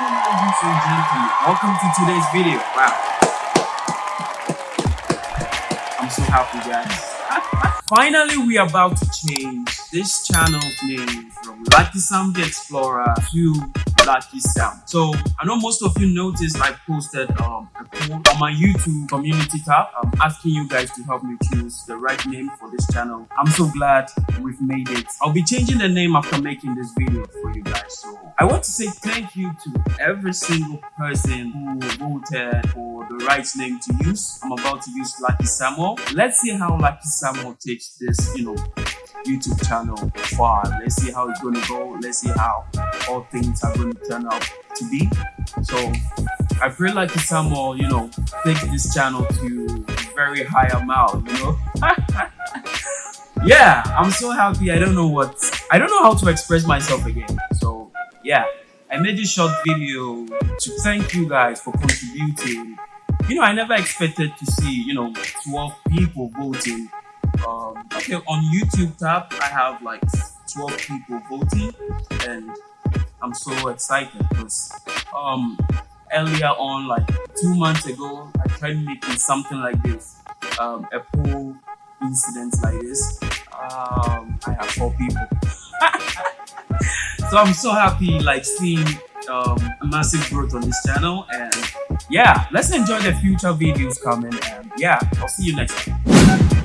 ladies and gentlemen. Welcome to today's video. Wow. I'm so happy, guys. Finally, we are about to change this channel's name from Lucky Sam the Explorer to Lucky Sam. So I know most of you noticed I posted um, a poll on my YouTube community tab um, asking you guys to help me choose the right name for this channel. I'm so glad we've made it. I'll be changing the name after making this video for you guys. So I want to say thank you to every single person who voted for the right name to use. I'm about to use Lucky Samuel. Let's see how Lucky Samuel takes this, you know, YouTube channel far. Let's see how it's to go. Let's see how all things are to turn out to be. So I pray like Samuel, you know, take this channel to very high amount, you know. yeah, I'm so happy. I don't know what I don't know how to express myself again. So yeah, I made this short video to thank you guys for contributing. You know, I never expected to see, you know, 12 people voting um, okay, on YouTube tab, I have like 12 people voting, and I'm so excited because um, earlier on, like two months ago, I tried making something like this, um, a poll incident like this. Um, I have four people. so I'm so happy like seeing um, a massive growth on this channel and yeah let's enjoy the future videos coming and yeah I'll see you next time